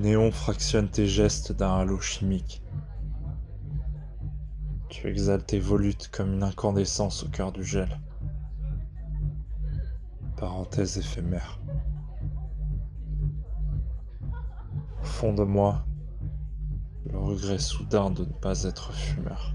néon fractionne tes gestes d'un halo chimique. Tu exhales tes volutes comme une incandescence au cœur du gel. Parenthèse éphémère. Au fond de moi, le regret soudain de ne pas être fumeur.